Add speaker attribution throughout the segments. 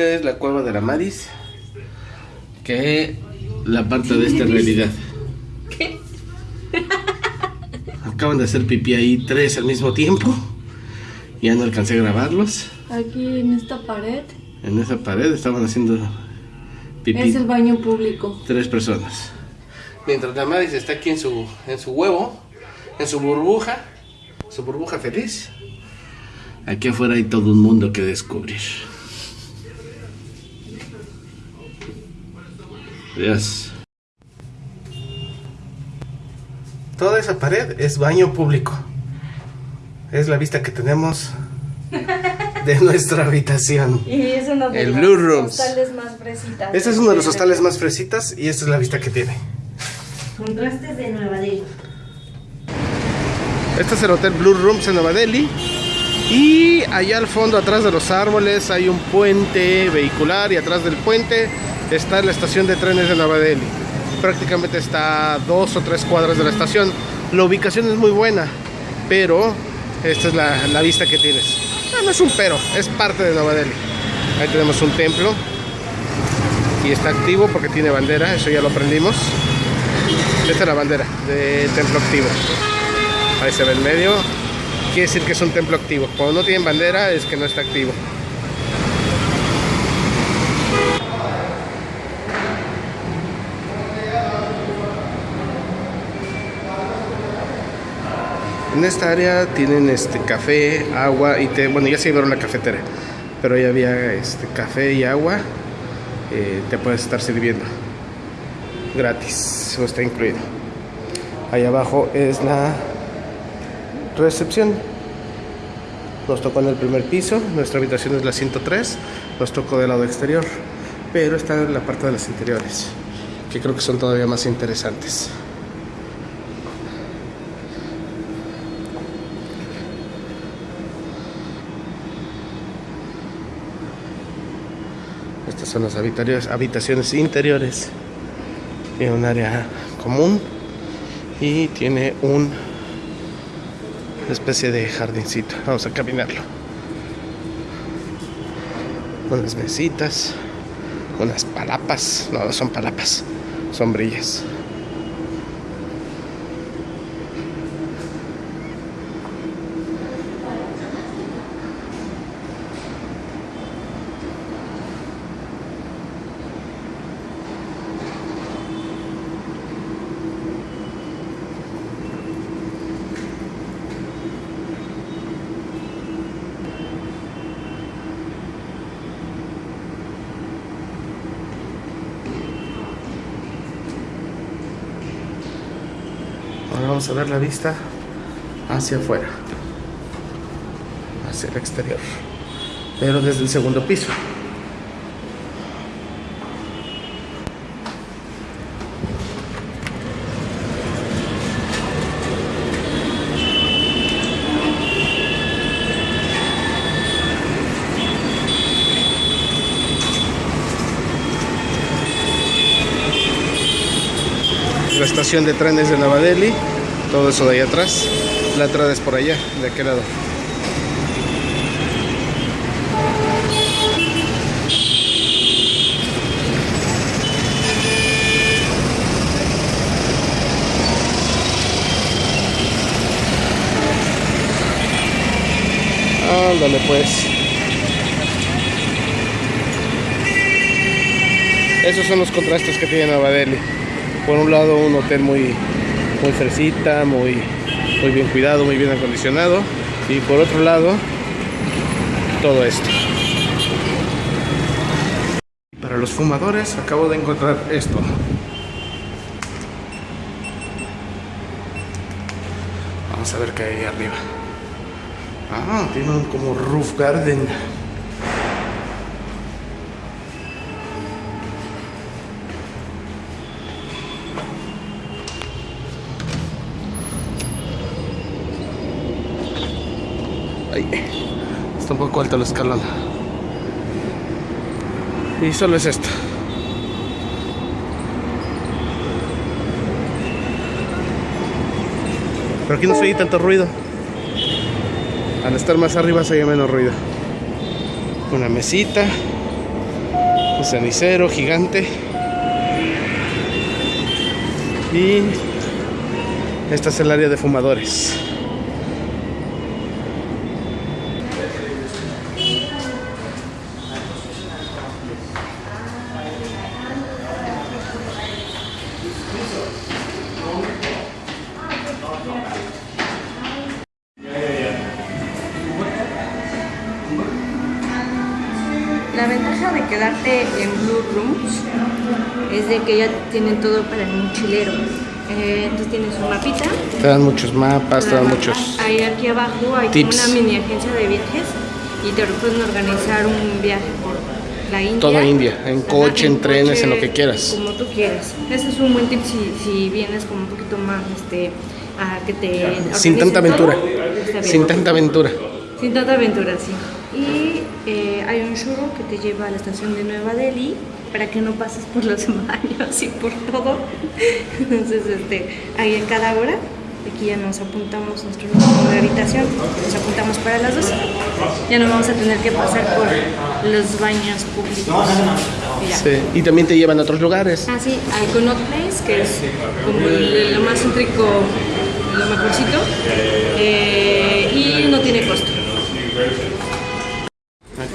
Speaker 1: Esta es la cueva de la Maris. Que la parte de esta realidad.
Speaker 2: ¿Qué?
Speaker 1: Acaban de hacer pipí ahí tres al mismo tiempo. Ya no alcancé a grabarlos.
Speaker 2: Aquí en esta pared
Speaker 1: En esa pared estaban haciendo pipí
Speaker 2: es el baño público.
Speaker 1: tres personas. Mientras la Maris está aquí en su, en su huevo, en su burbuja, su burbuja feliz. Aquí afuera hay todo un mundo que descubrir. Toda esa pared es baño público. Es la vista que tenemos de nuestra habitación.
Speaker 2: Y es uno de
Speaker 1: El
Speaker 2: los
Speaker 1: Blue Rooms.
Speaker 2: hostales más fresitas.
Speaker 1: Este es uno de los hostales más fresitas y esta es la vista que tiene.
Speaker 3: Contrastes de Nueva Delhi.
Speaker 1: Este es el Hotel Blue Rooms en Nueva Delhi. Y allá al fondo, atrás de los árboles, hay un puente vehicular y atrás del puente está la estación de trenes de Nueva Delhi. Prácticamente está a dos o tres cuadras de la estación. La ubicación es muy buena, pero esta es la, vista que tienes. Ah, no es un pero, es parte de Nueva Delhi. Ahí tenemos un templo y está activo porque tiene bandera, eso ya lo aprendimos. Esta es la bandera de templo activo. Ahí se ve el medio. Quiere decir que es un templo activo. Cuando no tienen bandera es que no está activo. En esta área tienen este café, agua y té. Bueno, ya se vieron la cafetera, pero ya había este café y agua. eh, te puedes estar sirviendo gratis, o está incluido. Ahí abajo es la recepción. Nos tocó en el primer piso, nuestra habitación es la 103, nos tocó del lado exterior, pero está en la parte de las interiores, que creo que son todavía más interesantes. Son las habitaciones, habitaciones interiores. Tiene un área común y tiene un una especie de jardincito. Vamos a caminarlo. Unas mesitas, unas palapas. No, son palapas, sombrillas. Ahora vamos a ver la vista hacia afuera, hacia el exterior, pero desde el segundo piso. la estación de trenes de Nueva Delhi, todo eso de ahí atrás. La entrada es por allá, de aquel lado. Ándale pues. Esos son los contrastes que tiene Nueva por un lado un hotel muy muy fresita, muy, muy bien cuidado, muy bien acondicionado y por otro lado todo esto. Para los fumadores acabo de encontrar esto. Vamos a ver qué hay arriba. Ah, tiene un como roof garden. Ay, está un poco alto el escalón. Y solo es esto. Pero aquí no se oye tanto ruido. Al estar más arriba se oye menos ruido. Una mesita. Un cenicero gigante. Y esta es el área de fumadores.
Speaker 3: Quedarte en Blue Rooms es de que ya tienen todo para el mochilero. Eh, entonces tienes un mapita.
Speaker 1: Te dan muchos mapas, te dan muchos...
Speaker 3: Ahí aquí abajo hay
Speaker 1: tips.
Speaker 3: una mini agencia de viajes y te pueden organizar un viaje por la India.
Speaker 1: Toda India, en coche, en trenes, en lo
Speaker 3: coche,
Speaker 1: que quieras.
Speaker 3: Como tú quieras. Ese es un buen tip si, si vienes como un poquito más, este, a que te...
Speaker 1: Sin tanta
Speaker 3: todo,
Speaker 1: aventura. Sin tanta aventura.
Speaker 3: Sin tanta aventura, sí. Que te lleva a la estación de Nueva Delhi para que no pases por los baños y por todo. Entonces, este, ahí en cada hora, aquí ya nos apuntamos nuestro número de habitación, nos apuntamos para las dos. Ya no vamos a tener que pasar por los baños públicos. Y.
Speaker 1: Sí, Y también te llevan a otros lugares.
Speaker 3: Ah, sí, al Connaught Place, que es como el- lo más céntrico, lo mejorcito. eh, y no tiene costo.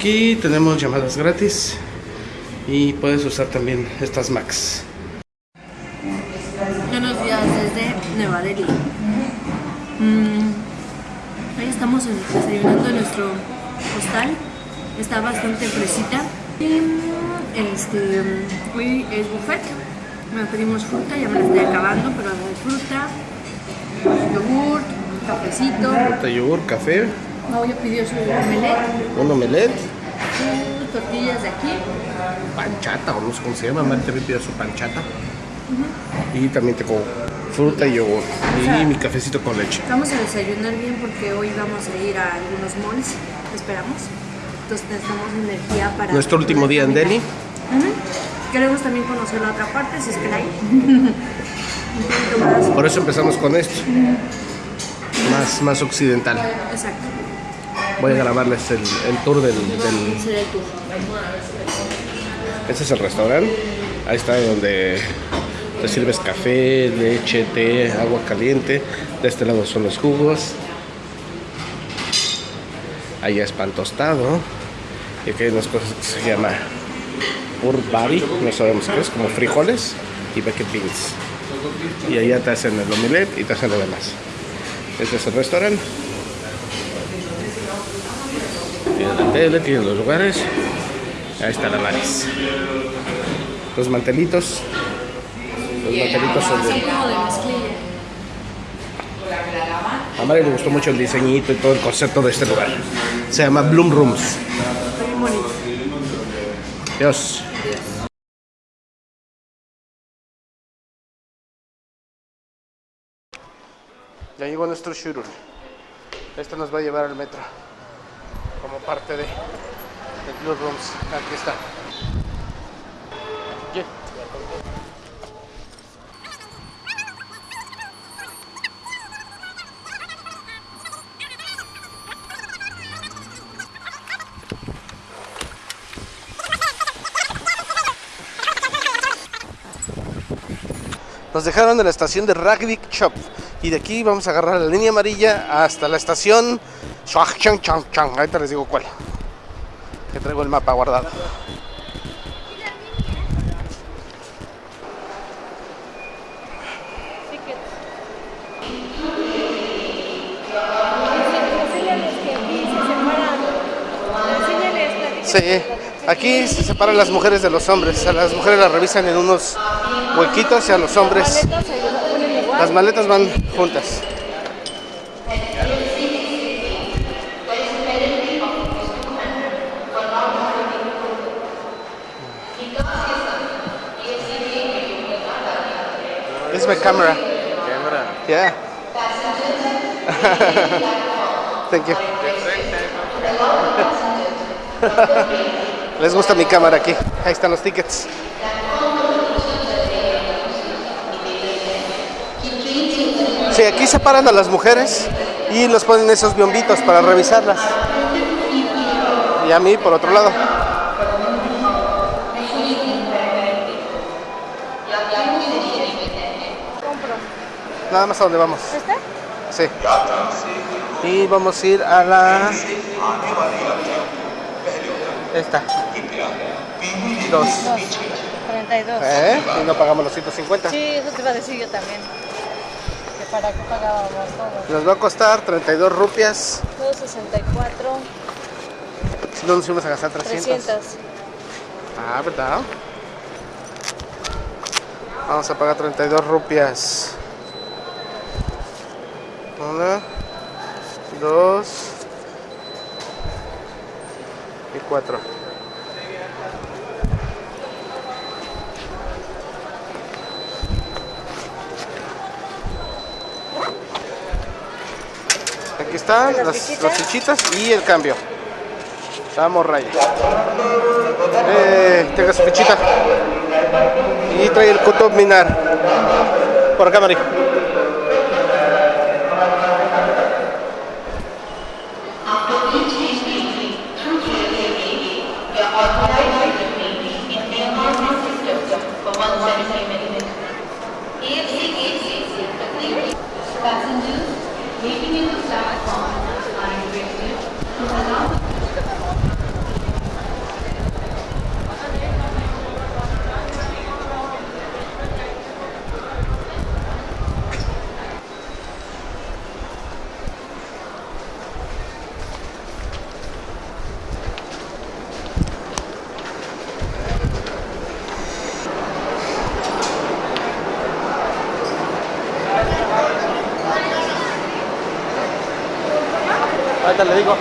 Speaker 1: Aquí tenemos llamadas gratis y puedes usar también estas Macs.
Speaker 3: Buenos días desde Nueva Delhi. Mm, ahí estamos en- desayunando en nuestro hostal. Está bastante fresita. Y, este, hoy es buffet. Nos pedimos fruta, ya me la estoy acabando, pero hay fruta, yogur, cafecito.
Speaker 1: Fruta, yogur, café,
Speaker 3: Mau ya pidió su omelette,
Speaker 1: un omelette,
Speaker 3: tortillas de aquí.
Speaker 1: panchata, o no sé cómo se llama. Mari también pidió su panchata. Y también tengo fruta y yogur. Y mi cafecito con leche.
Speaker 3: Vamos a desayunar bien porque hoy vamos a ir a algunos malls, esperamos. Entonces necesitamos energía para...
Speaker 1: Nuestro último día en Delhi.
Speaker 3: Queremos también conocer la otra parte, si es que la hay.
Speaker 1: Por eso empezamos con esto. Más, más occidental.
Speaker 3: Exacto.
Speaker 1: Voy a grabarles el, tour del, del-. Este es el restaurante. Ahí está donde te sirves café, leche, té, agua caliente. De este lado son los jugos. Allá es pan tostado. Y aquí hay unas cosas que se llama urbari, no sabemos qué es, como frijoles y bucket beans. Y allá te hacen el omelette y te hacen lo demás. Este es el restaurante. Tienen la tele, tienen los lugares. Ahí está la Maris. Los mantelitos. Los mantelitos son de... A Mari le gustó mucho el diseñito y todo el concepto de este lugar. Se llama Bloom Rooms. Dios. Ya llegó nuestro shuttle. Este nos va a llevar al metro. Parte de, de Blue Rooms. Aquí está. Nos dejaron en la estación de Rugby Shop y de aquí vamos a agarrar la línea amarilla hasta la estación Chang Chang Chang. Ahorita les digo cuál. Que traigo el mapa guardado. Sí, aquí se separan las mujeres de los hombres. A las mujeres las revisan en unos huequitos y a los hombres las maletas van juntas. My camera.
Speaker 4: Camera.
Speaker 1: Yeah. Thank you. Les gusta mi cámara aquí. Ahí están los tickets. Sí, aquí separan a las mujeres y los ponen esos biombitos para revisarlas. Y a mí por otro lado. Nada más a donde vamos.
Speaker 3: ¿Este?
Speaker 1: Sí. Y vamos a ir a la... Esta. Dos.
Speaker 3: 32.
Speaker 1: ¿Eh? Y no pagamos los 150.
Speaker 3: Sí, eso te iba a decir yo también. Que para qué pagábamos todo.
Speaker 1: Nos va a costar 32 rupias.
Speaker 3: 264,
Speaker 1: Si no nos íbamos a gastar 300.
Speaker 3: 300.
Speaker 1: Ah, ¿verdad? Vamos a pagar 32 rupias. Una, dos y cuatro. Aquí están
Speaker 3: ¿Las
Speaker 1: las,
Speaker 3: fichitas?
Speaker 1: las fichitas y el cambio. Vamos, Raya. Eh, tenga su fichita. Y trae el Kutub Minar. Por acá, Mari.
Speaker 4: Passengers waiting in the platform are requested to allow
Speaker 1: Ahorita le digo.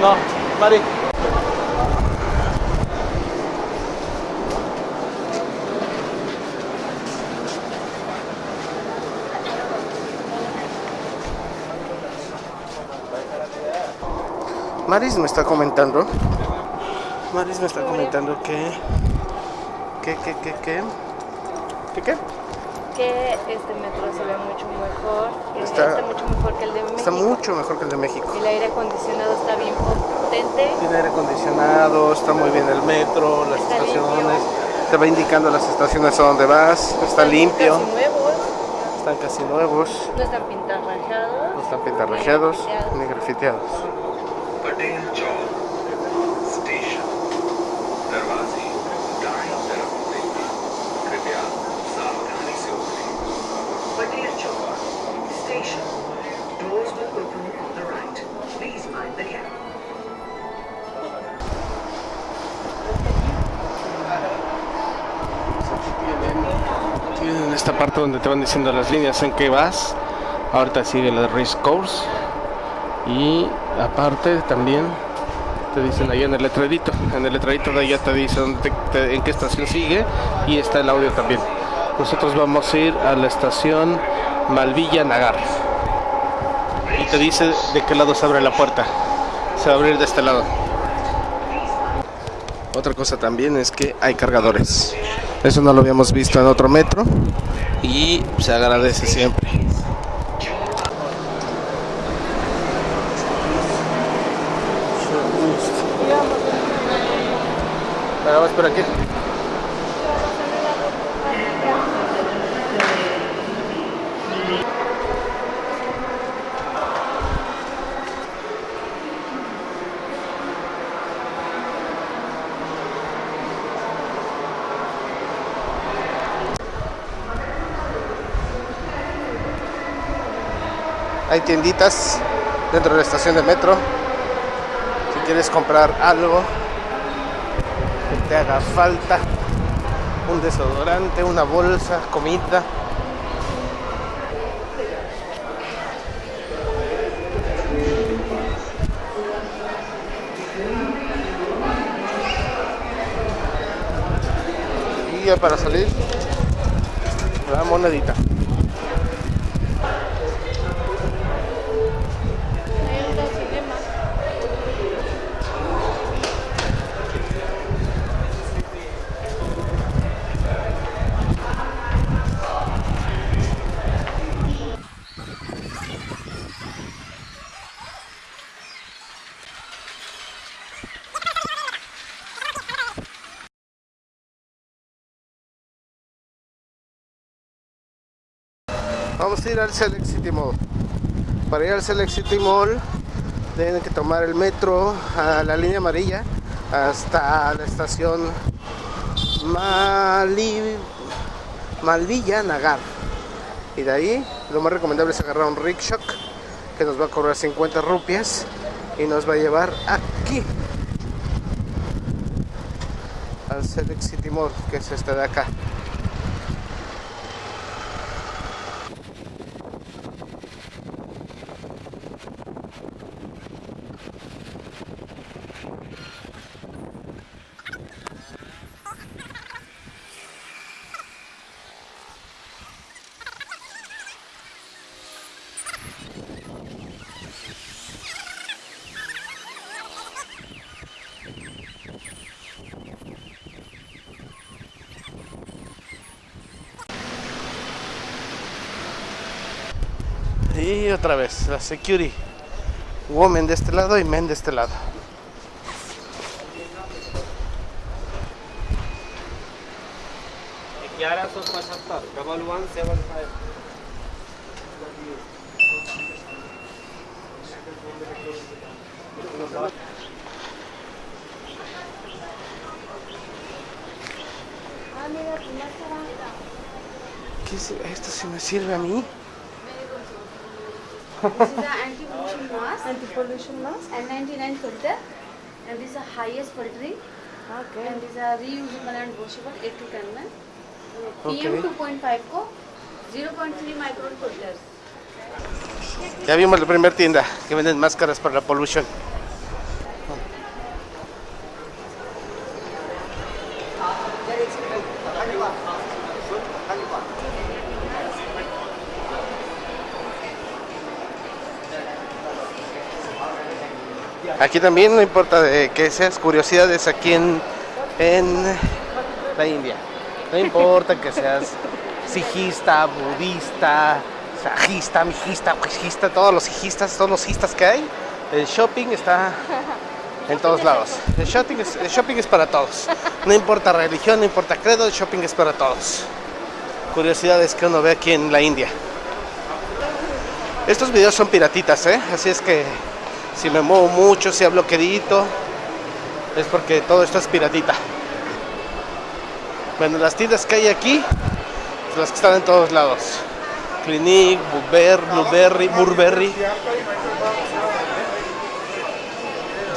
Speaker 1: No, Mari. Maris me está comentando. Maris me está comentando que. que, que, que, que. ¿Qué qué?
Speaker 3: Que este metro se ve mucho mejor. Que
Speaker 1: Está-
Speaker 3: Está, mucho mejor que el de México.
Speaker 1: Está mucho mejor que el de México.
Speaker 3: El aire acondicionado está bien potente.
Speaker 1: Tiene aire acondicionado, está muy bien el metro, las
Speaker 3: Está
Speaker 1: estaciones,
Speaker 3: limpio.
Speaker 1: te va indicando las estaciones a donde vas, está limpio,
Speaker 3: Casi nuevos,
Speaker 1: están casi nuevos,
Speaker 3: no están pintarrajados.
Speaker 1: no están pintarrajeados
Speaker 3: ni grafiteados.
Speaker 1: ni grafiteados.
Speaker 5: Station. Doors will open on the right. Please mind the gap.
Speaker 1: Tienen esta parte donde te van diciendo las líneas en que vas. Ahorita sigue la race course. Y aparte también te dicen ahí en el letrerito. En el letrerito de allá te dice dónde te- te- en qué estación sigue. Y está el audio también. Nosotros vamos a ir a la estación Malvilla Nagar. Y te dice de qué lado se abre la puerta. Se va a abrir de este lado. Otra cosa también es que hay cargadores. Eso no lo habíamos visto en otro metro y se agradece siempre. Pero aquí. Hay tienditas dentro de la estación de metro. Si quieres comprar algo que te haga falta, un desodorante, una bolsa, comida. Y ya para salir, la monedita. Vamos a ir al Select City Mall. Para ir al Select City Mall tienen que tomar el metro a la línea amarilla hasta la estación Mali... Malvilla Nagar. Y de ahí lo más recomendable es agarrar un rickshaw que nos va a cobrar 50 rupias y nos va a llevar aquí al Select City Mall, que es este de acá. Y otra vez, la security. Woman de este lado y men de este lado. ¿Qué es? ¿Esto si me sirve a mí?
Speaker 3: This is the anti-pollution mask. Anti-pollution mask. N99 filter. And this is the highest filtering. Okay. And these are reusable and washable 8 to 10 men. PM
Speaker 1: Okay.
Speaker 3: 2.5 को 0.3 micron filters.
Speaker 1: Ya vimos la primera tienda que venden máscaras para la pollution. Aquí también no importa de que seas curiosidades aquí en, en la India. No importa que seas sijista, budista, sajista, mijista, huijista, todos los sijistas, todos los sijistas que hay. El shopping está en todos lados. El shopping, es, el shopping es para todos. No importa religión, no importa credo, el shopping es para todos. Curiosidades que uno ve aquí en la India. Estos videos son piratitas, ¿eh? Así es que si me muevo mucho, si hablo quedito, es porque todo esto es piratita. Bueno, las tiendas que hay aquí, las que están en todos lados. Clinique, Blueberry, Blueberry, Burberry,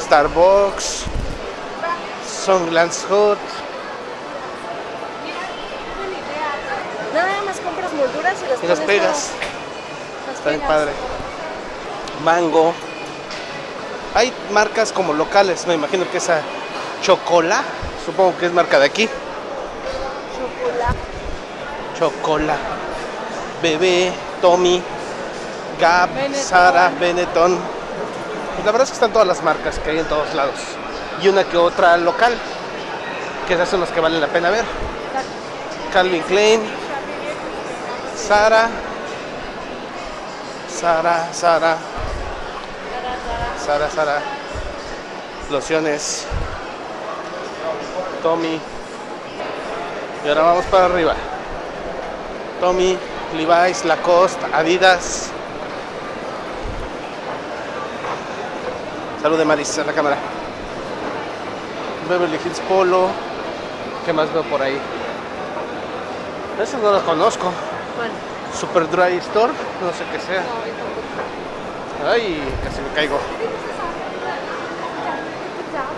Speaker 1: Starbucks, Songlands Hot.
Speaker 3: Nada más compras molduras y las
Speaker 1: Y las pegas.
Speaker 3: Las
Speaker 1: Está bien padre. Mango. Hay marcas como locales, me imagino que esa Chocola, supongo que es marca de aquí. Chocola. Bebé, Tommy, Gap, Sara, Benetton. Pues la verdad es que están todas las marcas que hay en todos lados. Y una que otra local, que esas son las que valen la pena ver. Calvin Klein, Sara, Sara, Sara, Sara, Sara, lociones, Tommy. Y ahora vamos para arriba. Tommy, Levi's, Lacoste, Adidas. Salud de Maris a la cámara. Beverly Hills Polo. ¿Qué más veo por ahí? Eso no lo conozco.
Speaker 3: Bueno,
Speaker 1: Super Dry Store, no sé qué sea. Ay, casi me caigo.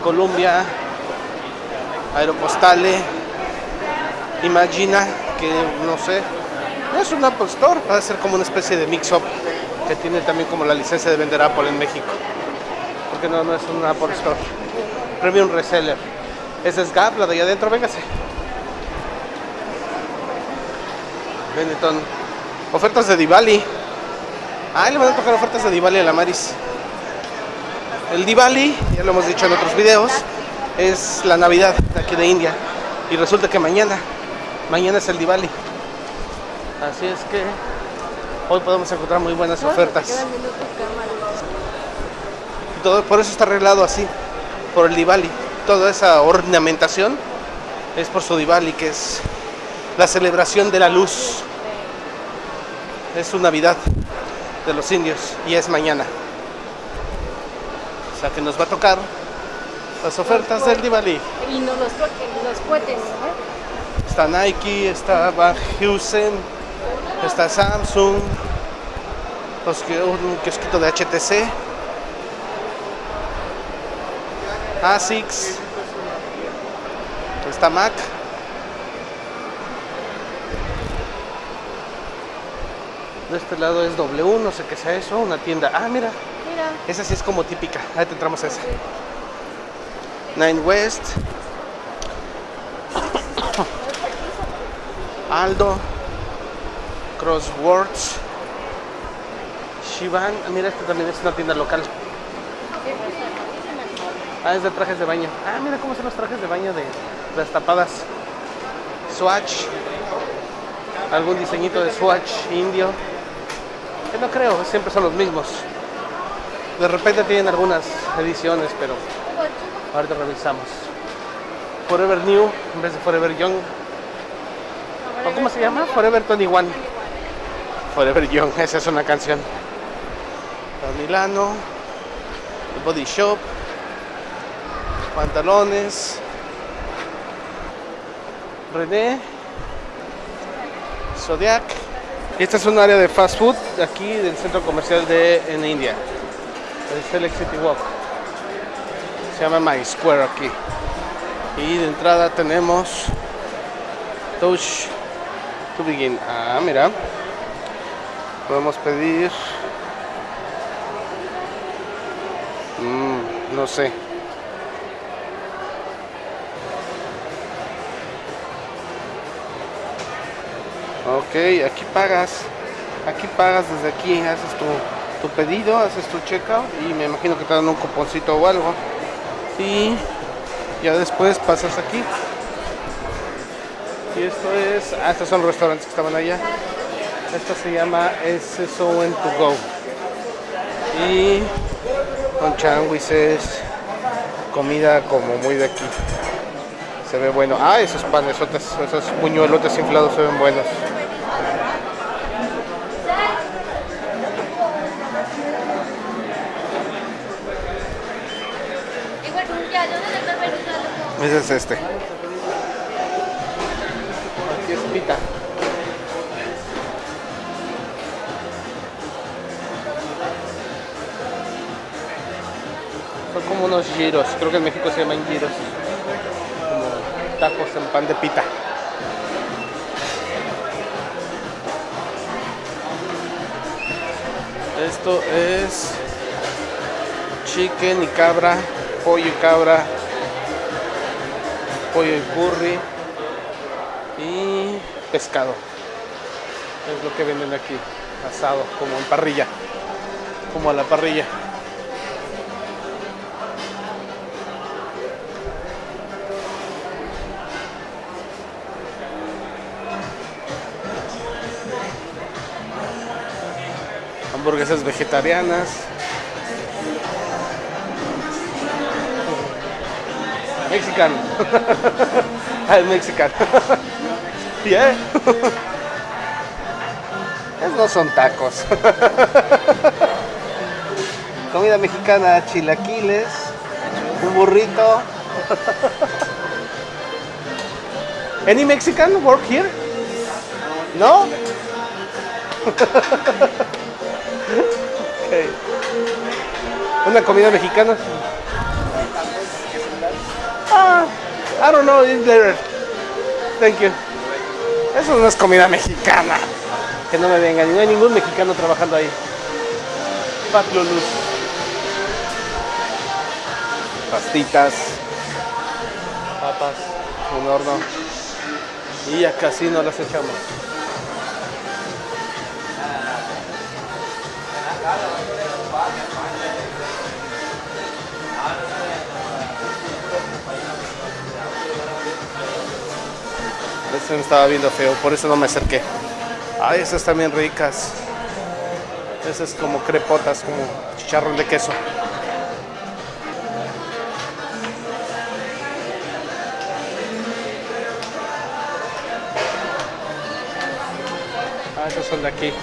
Speaker 1: Columbia, Aeropostale, Imagina, que no sé, es un Apple Store, va a ser como una especie de mix-up que tiene también como la licencia de vender Apple en México. Porque no, no es un Apple Store. Premium Reseller. Es Gap, la de allá adentro, véngase. Benetton. Ofertas de Diwali. Ah, le van a tocar ofertas de Diwali a la Maris. El Diwali, ya lo hemos dicho en otros videos, es la Navidad de aquí de India. Y resulta que mañana, mañana es el Diwali. Así es que hoy podemos encontrar muy buenas ofertas. Todo, por eso está arreglado así, por el Diwali. Toda esa ornamentación es por su Diwali, que es la celebración de la luz. Es su Navidad de los indios y es mañana. O sea que nos va a tocar las ofertas del Diwali.
Speaker 2: Y no los los cohetes. ¿eh?
Speaker 1: Está Nike, está Van Heusen, está Samsung, los que- un kiosquito de HTC, ASICS, está Mac. De este lado es W, no sé qué sea eso, una tienda. Ah, Mira, esa sí es como típica. Ahí entramos a esa. Nine West. Aldo. Crosswords. Shivan. Ah, Mira, esta también es una tienda local. Ah, es de trajes de baño. Ah, mira cómo son los trajes de baño de las tapadas. Swatch. Algún diseñito de Swatch indio. Que no creo, siempre son los mismos. De repente tienen algunas ediciones, pero ahorita revisamos. Forever New en vez de Forever Young. ¿O cómo se llama? Forever 21. Forever Young, esa es una canción. Para Milano, el Body Shop, pantalones, René, Zodiac. Y esta es un área de fast food aquí del centro comercial de en India, el Select City Walk. Se llama My Square aquí. Y de entrada tenemos Touch to Begin. Ah, mira. Podemos pedir. Mm, no sé. Ok, aquí pagas. Aquí pagas desde aquí, haces tu, tu pedido, haces tu checkout y me imagino que te dan un cuponcito o algo. Y ya después pasas aquí. Y esto es. Ah, estos son los restaurantes que estaban allá. Esto se llama SSO en to go. Y con changuises, comida como muy de aquí. Se ve bueno. Ah, esos panesotes, esos buñuelotes inflados se ven buenos. Ese es este. Aquí es pita. Son como unos giros. Creo que en México se llaman giros. Como tacos en pan de pita. Esto es chicken y cabra, pollo y cabra, pollo y curry y pescado. Es lo que venden aquí, asado, como en parrilla, como a la parrilla. Hamburguesas vegetarianas. Mexican. ah, es mexican. yeah. Esos no son tacos. Comida mexicana, chilaquiles, un burrito. Any Mexican work here? No? Okay. Una comida mexicana. I don't know, it's there. Thank you. Eso no es comida mexicana. Que no me vengan, no hay ningún mexicano trabajando ahí. Patio Luz. Pastitas. Papas. Un horno. Y ya casi no las echamos. Este me estaba viendo feo, por eso no me acerqué. Ay, esas también ricas. Esas como crepotas, como chicharrón de queso. Ah, esos son de aquí.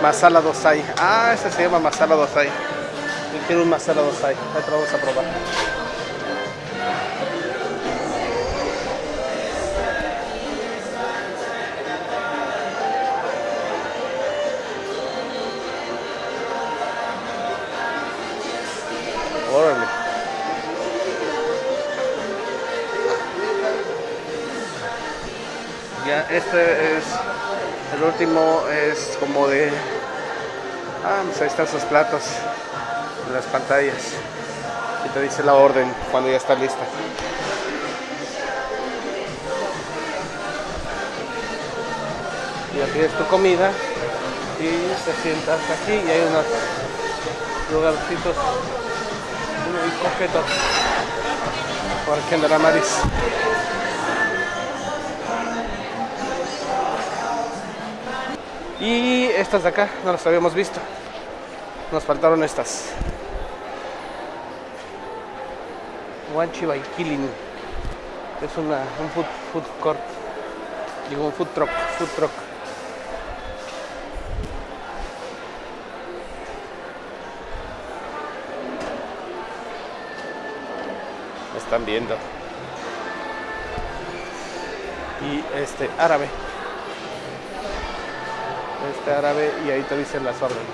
Speaker 1: Masala dosai. Ah, ese se llama masala dosai. Yo quiero un masala dosai. Ahorita vamos a probar. Este es el último, es como de. Ah, pues ahí están sus platos en las pantallas. Y te dice la orden cuando ya está lista. Ya pides tu comida y te sientas aquí y hay unos lugarcitos muy coquetos por aquí andará Maris. Y estas de acá no las habíamos visto. Nos faltaron estas. Wanchi by Killing. Es una, un food, food court. Digo, un food truck. Food truck. Me están viendo. Y este árabe este árabe y ahí te dicen las órdenes.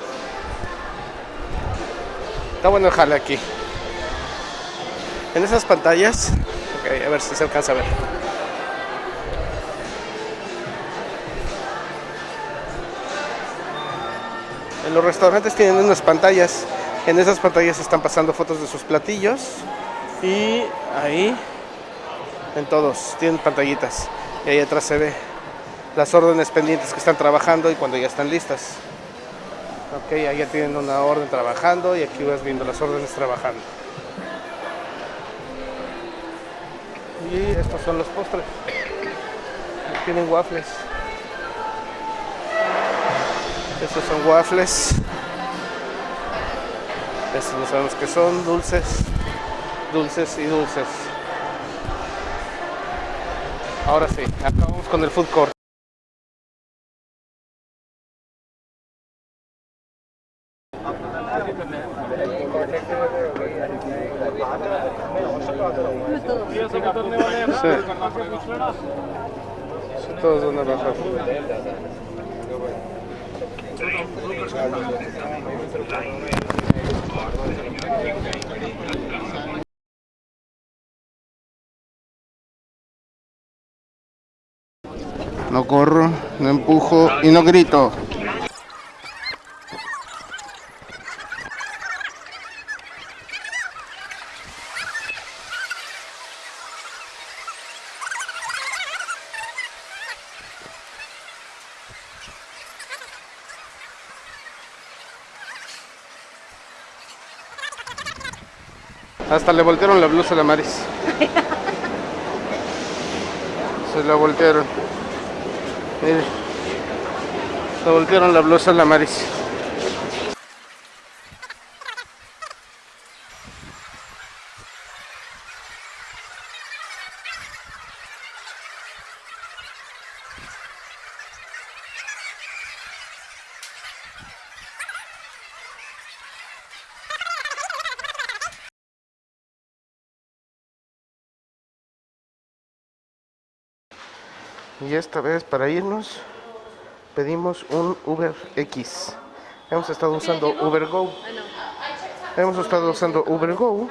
Speaker 1: Está bueno el jale aquí. En esas pantallas, ok, a ver si se alcanza a ver. En los restaurantes tienen unas pantallas. En esas pantallas están pasando fotos de sus platillos. Y ahí, en todos, tienen pantallitas. Y ahí atrás se ve las órdenes pendientes que están trabajando y cuando ya están listas. Ok, ahí ya tienen una orden trabajando y aquí vas viendo las órdenes trabajando. Y estos son los postres. Tienen waffles. Estos son waffles. Estos no sabemos qué son, dulces. Dulces y dulces. Ahora sí, acabamos con el food court. Sí. Todos van a bajar. No corro, no empujo y no grito. Hasta le voltearon la blusa a la Maris. Se la voltearon. Mire. Le voltearon la blusa a la Maris. Y esta vez para irnos pedimos un Uber X. Hemos estado usando Uber Go. Hemos estado usando Uber Go,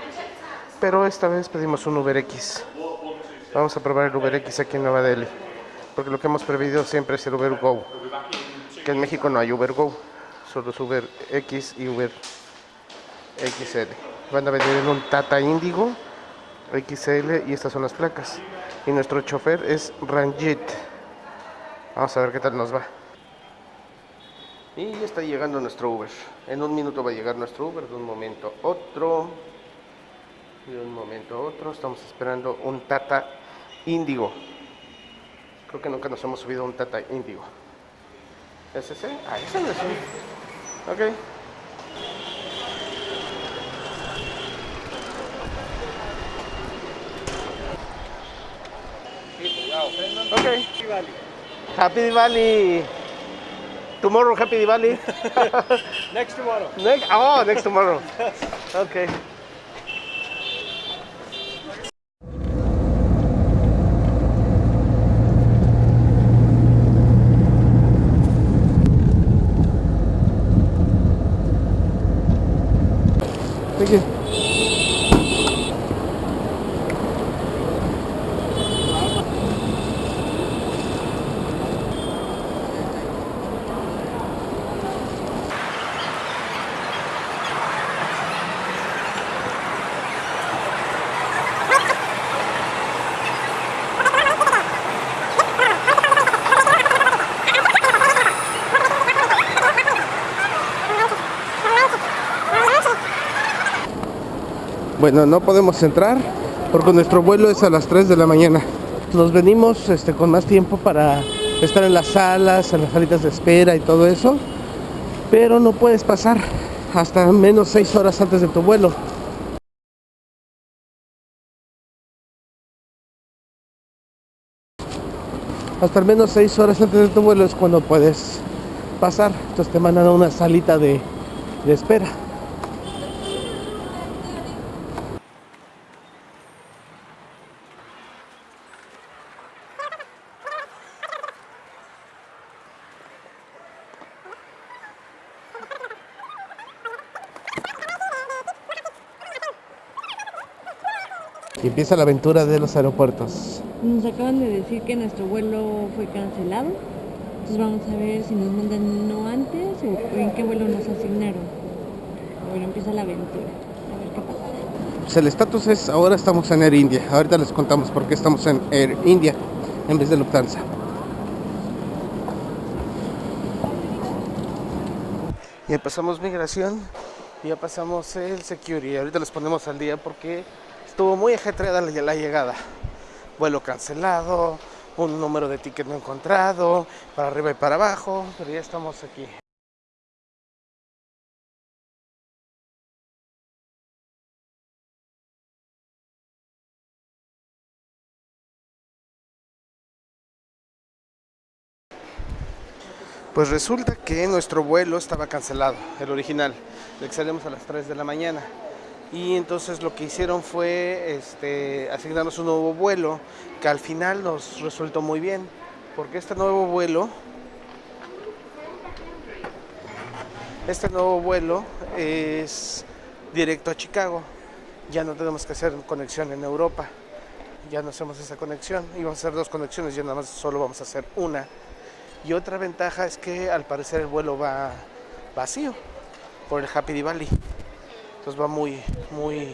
Speaker 1: pero esta vez pedimos un Uber X. Vamos a probar el Uber X aquí en Nueva Delhi, porque lo que hemos previsto siempre es el Uber Go. Que en México no hay Uber Go, solo es Uber X y Uber XL. Van a venir en un Tata Indigo XL y estas son las placas. Y nuestro chofer es Ranjit. Vamos a ver qué tal nos va. Y ya está llegando nuestro Uber. En un minuto va a llegar nuestro Uber, de un momento a otro. De un momento a otro. Estamos esperando un Tata Índigo. Creo que nunca nos hemos subido un Tata Índigo. ¿Es ese? Ah, ese no es Ok. Ok. Happy Diwali. Tomorrow, Happy Diwali.
Speaker 6: Next tomorrow.
Speaker 1: next, oh, next tomorrow. Okay. Bueno, no podemos entrar porque nuestro vuelo es a las 3 de la mañana. Nos venimos este, con más tiempo para estar en las salas, en las salitas de espera y todo eso. Pero no puedes pasar hasta menos 6 horas antes de tu vuelo. Hasta al menos 6 horas antes de tu vuelo es cuando puedes pasar. Entonces te mandan a una salita de, de espera. Empieza la aventura de los aeropuertos.
Speaker 3: Nos acaban de decir que nuestro vuelo fue cancelado. Entonces vamos a ver si nos mandan uno antes o en qué vuelo nos asignaron. Bueno, empieza la aventura. A ver qué pasa.
Speaker 1: Pues el estatus es ahora estamos en Air India. Ahorita les contamos por qué estamos en Air India en vez de Lufthansa. Ya pasamos migración, ya pasamos el security. Ahorita les ponemos al día porque estuvo muy ajetreada la, llegada. Vuelo cancelado, un número de ticket no encontrado, para arriba y para abajo, pero ya estamos aquí. Pues resulta que nuestro vuelo estaba cancelado, el original, el que salimos a las 3 de la mañana. Y entonces lo que hicieron fue este, asignarnos un nuevo vuelo, que al final nos resultó muy bien, porque este nuevo vuelo, este nuevo vuelo es directo a Chicago. Ya no tenemos que hacer conexión en Europa, ya no hacemos esa conexión, íbamos a hacer dos conexiones, ya nada más solo vamos a hacer una. Y otra ventaja es que al parecer el vuelo va vacío por el Happy Diwali. Entonces va muy, muy,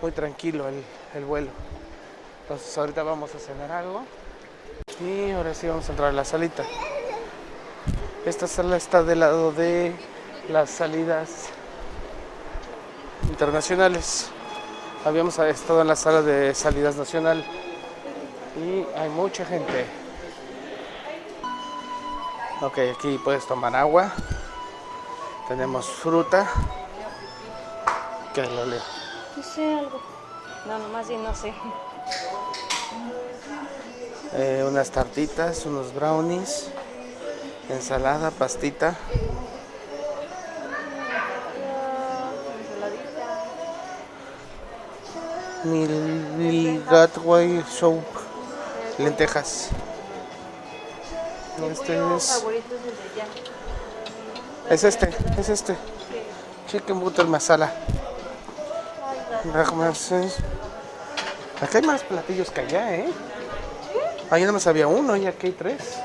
Speaker 1: muy tranquilo el, el vuelo. Entonces ahorita vamos a cenar algo. Y ahora sí vamos a entrar a la salita. Esta sala está del lado de las salidas internacionales. Habíamos estado en la sala de salidas nacional. Y hay mucha gente. Ok, aquí puedes tomar agua. Tenemos fruta. ¿Qué lo leo?
Speaker 3: No sé algo. No, nomás sí, no sé.
Speaker 1: Eh, unas tartitas, unos brownies, ensalada, pastita. Mil, mil gatway soup, lentejas. Este es,
Speaker 2: es
Speaker 1: este, es este. Chicken butter masala. Rajmases. Acá hay más platillos que allá, ¿eh? Allá nada más había uno y aquí hay tres.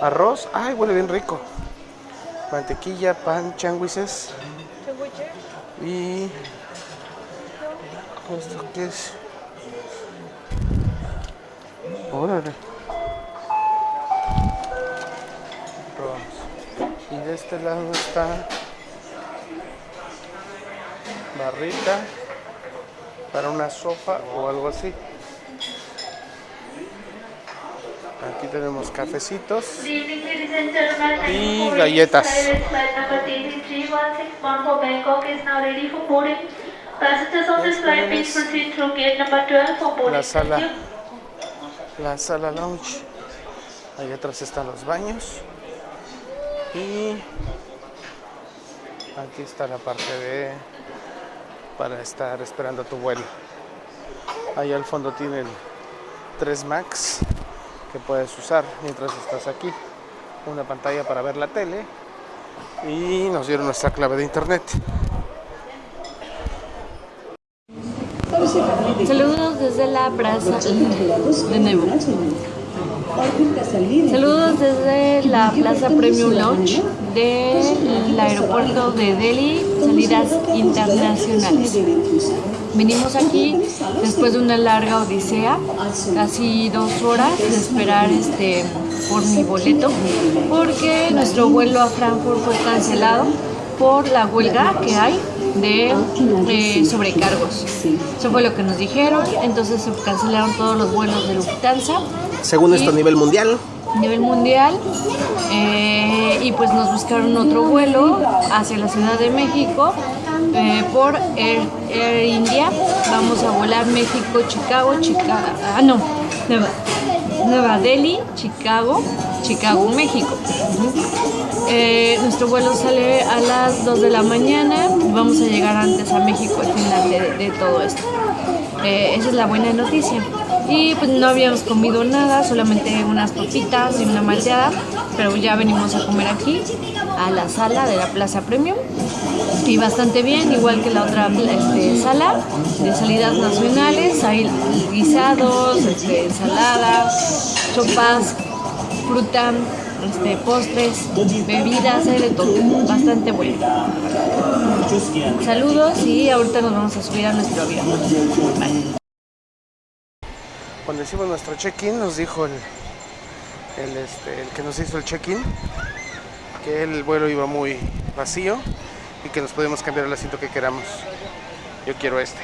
Speaker 1: Arroz, ay, huele bien rico. Mantequilla, pan, changuises. Y. ¿Esto qué es? Órale. Y de este lado está. Barrita. Para una sopa o algo así. Aquí tenemos cafecitos y galletas. La sala, la sala lounge. Ahí atrás están los baños. Y aquí está la parte de para estar esperando tu vuelo. Ahí al fondo tienen 3 Max que puedes usar mientras estás aquí. Una pantalla para ver la tele y nos dieron nuestra clave de internet.
Speaker 3: Saludos desde la plaza de nuevo. Saludos desde la Plaza Premium Lounge del aeropuerto de Delhi, salidas internacionales. Vinimos aquí después de una larga odisea, casi dos horas de esperar este por mi boleto, porque nuestro vuelo a Frankfurt fue cancelado por la huelga que hay de eh, sobrecargos. Eso fue lo que nos dijeron, entonces se cancelaron todos los vuelos de Lufthansa
Speaker 1: Según esto a nivel mundial,
Speaker 3: a nivel mundial eh, y pues nos buscaron otro vuelo hacia la Ciudad de México eh, por Air, Air India. Vamos a volar México, Chicago, Chicago, ah no, Nueva, Nueva Delhi, Chicago, Chicago, México. Eh, nuestro vuelo sale a las 2 de la mañana vamos a llegar antes a México al final de, de todo esto. Eh, esa es la buena noticia. Y pues no habíamos comido nada, solamente unas papitas y una malteada, pero ya venimos a comer aquí, a la sala de la Plaza Premium. Y bastante bien, igual que la otra este, sala de salidas nacionales, hay guisados, este, ensalada, sopas, fruta, este, postres, bebidas, hay de todo, bastante bueno. Saludos y ahorita nos vamos a subir a nuestro avión.
Speaker 1: Cuando hicimos nuestro check-in nos dijo el, el, este, el que nos hizo el check-in que el vuelo iba muy vacío y que nos podemos cambiar el asiento que queramos. Yo quiero este.